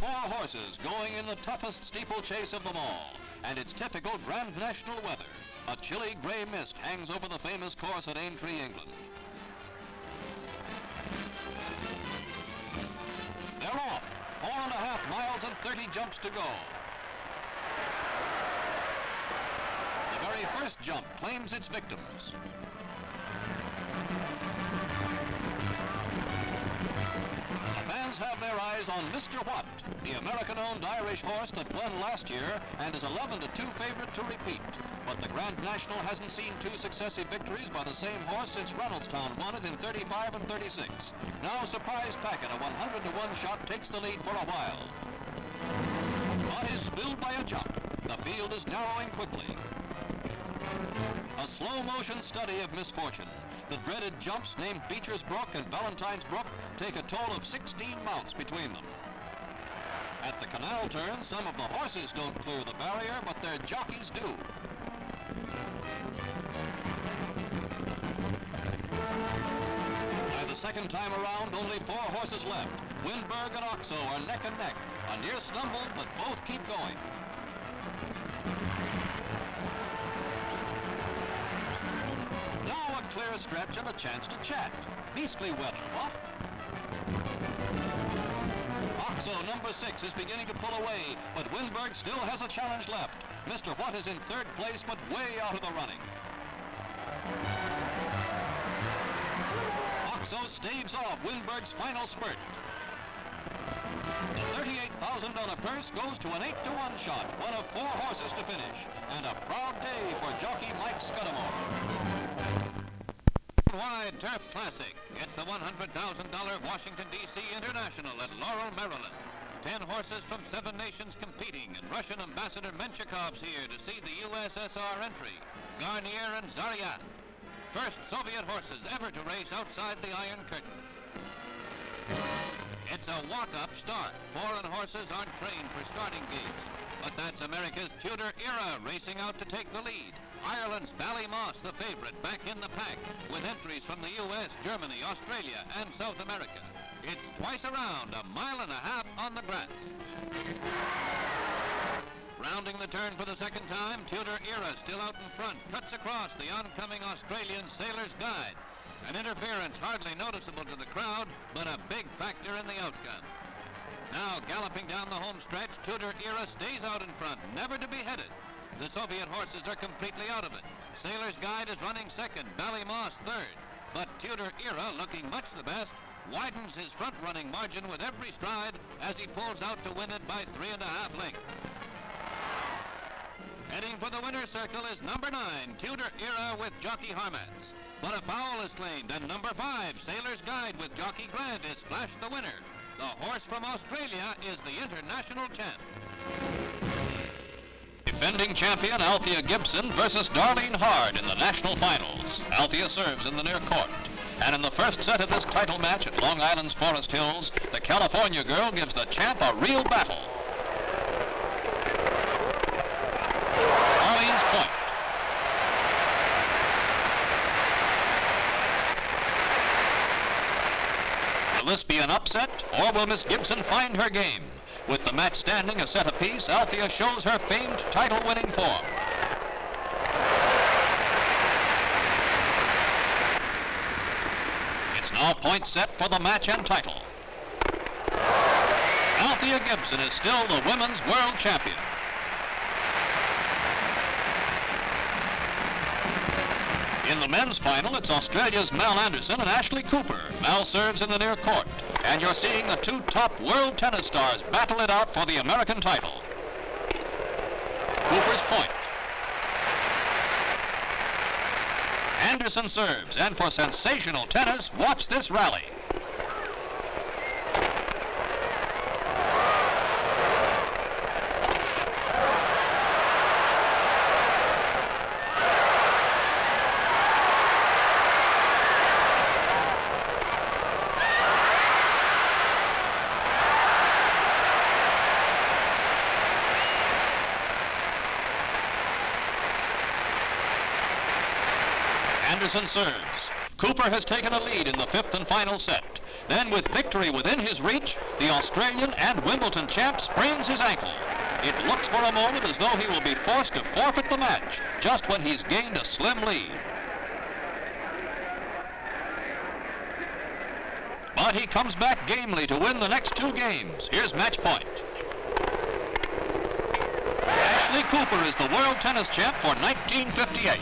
Four horses going in the toughest steeplechase of them all, and it's typical Grand National weather. A chilly gray mist hangs over the famous course at Aintree, England. They're off. Four and a half miles and 30 jumps to go. The very first jump claims its victims. On Mr. What, the American-owned Irish horse that won last year and is 11 to 2 favorite to repeat. But the Grand National hasn't seen two successive victories by the same horse since Reynoldstown won it in 35 and 36. Now Surprise Packet, a 100 to 1 shot, takes the lead for a while. But is spilled by a jump. The field is narrowing quickly. A slow motion study of misfortune. The dreaded jumps named Beecher's Brook and Valentine's Brook take a toll of 16 mounts between them. At the canal turn, some of the horses don't clear the barrier, but their jockeys do. By the second time around, only four horses left. Wyndburgh and Oxo are neck and neck. A near stumble, but both keep going. Now a clear stretch and a chance to chat. Beastly weather, what? Oxo, number six, is beginning to pull away, but Wyndburgh still has a challenge left. Mr. What is in third place, but way out of the running. Oxo staves off Wyndburgh's final spurt. The $38,000 purse goes to an 8 to 1 shot, one of four horses to finish, and a proud day for jockey Mike Scudamore. Wide Turf Classic. It's the $100,000 Washington, D.C. International at Laurel, Maryland. Ten horses from seven nations competing, and Russian Ambassador Menshikoff's here to see the USSR entry. Garnir and Zaryat. First Soviet horses ever to race outside the Iron Curtain. It's a walk-up start. Foreign horses aren't trained for starting gates. But that's America's Tudor era racing out to take the lead. Ireland's Ballymoss, the favorite, back in the pack, with entries from the U.S., Germany, Australia, and South America. It's twice around, a mile and a half on the grass. Rounding the turn for the second time, Tudor Era still out in front, cuts across the oncoming Australian Sailor's Guide. An interference hardly noticeable to the crowd, but a big factor in the outcome. Now galloping down the home stretch, Tudor Era stays out in front, never to be headed. The Soviet horses are completely out of it. Sailor's Guide is running second, Ballymoss third. But Tudor Era, looking much the best, widens his front-running margin with every stride as he pulls out to win it by three and a half lengths. Heading for the winner's circle is number nine, Tudor Era with Jockey Harmatz. But a foul is claimed, and number five, Sailor's Guide with Jockey Grant is flashed the winner. The horse from Australia is the international champ. Defending champion Althea Gibson versus Darlene Hard in the national finals. Althea serves in the near court. And in the first set of this title match at Long Island's Forest Hills, the California girl gives the champ a real battle. Darlene's point. Will this be an upset, or will Miss Gibson find her game? With the match standing a set apiece, Althea shows her famed title-winning form. It's now point set for the match and title. Althea Gibson is still the women's world champion. In the men's final, it's Australia's Mal Anderson and Ashley Cooper. Mal serves in the near court. And you're seeing the two top world tennis stars battle it out for the American title. Cooper's point. Anderson serves, and for sensational tennis, watch this rally. Anderson serves. Cooper has taken a lead in the fifth and final set. Then with victory within his reach, the Australian and Wimbledon champ sprains his ankle. It looks for a moment as though he will be forced to forfeit the match, just when he's gained a slim lead. But he comes back gamely to win the next two games. Here's match point. Ashley Cooper is the world tennis champ for 1958.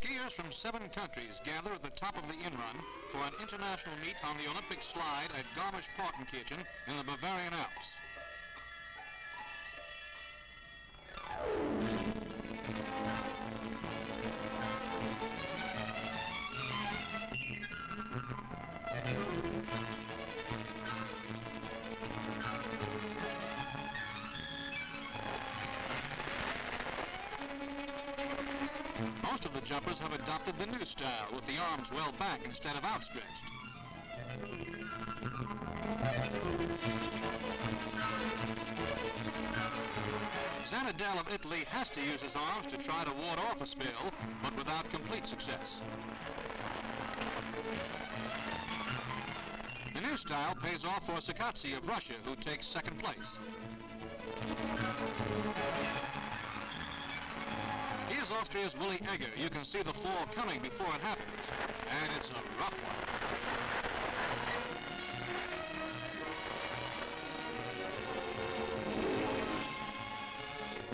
Skiers from seven countries gather at the top of the in-run for an international meet on the Olympic slide at Garmisch-Partenkirchen in the Bavarian Alps. Jumpers have adopted the new style with the arms well back instead of outstretched. Zandanel of Italy has to use his arms to try to ward off a spill, but without complete success. The new style pays off for Sakatsi of Russia, who takes second place. Here's Austria's Willy Egger. You can see the fall coming before it happens. And it's a rough one.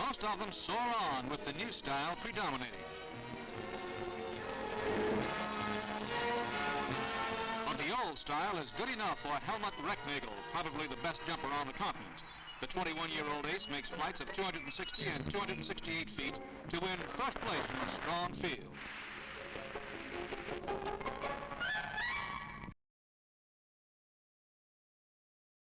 Most of them soar on with the new style predominating. But the old style is good enough for Helmut Recknagel, probably the best jumper on the continent. The 21-year-old ace makes flights of 260 and 268 feet to win first place in a strong field.